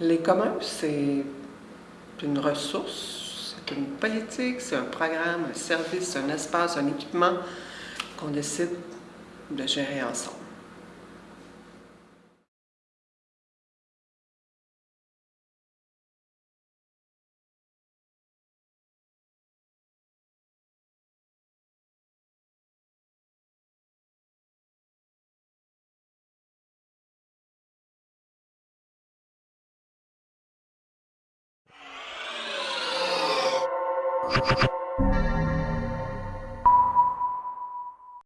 Les communs, c'est une ressource, c'est une politique, c'est un programme, un service, un espace, un équipement qu'on décide de gérer ensemble.